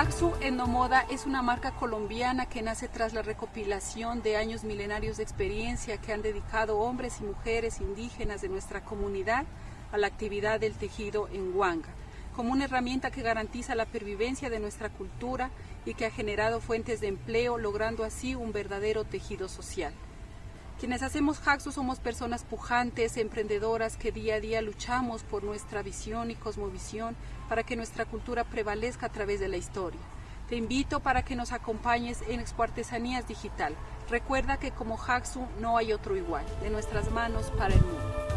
Tecnomoda es una marca colombiana que nace tras la recopilación de años milenarios de experiencia que han dedicado hombres y mujeres indígenas de nuestra comunidad a la actividad del tejido en Huanga, como una herramienta que garantiza la pervivencia de nuestra cultura y que ha generado fuentes de empleo, logrando así un verdadero tejido social. Quienes hacemos Haxu somos personas pujantes, emprendedoras que día a día luchamos por nuestra visión y cosmovisión para que nuestra cultura prevalezca a través de la historia. Te invito para que nos acompañes en Expo Artesanías Digital. Recuerda que como Haxu no hay otro igual, de nuestras manos para el mundo.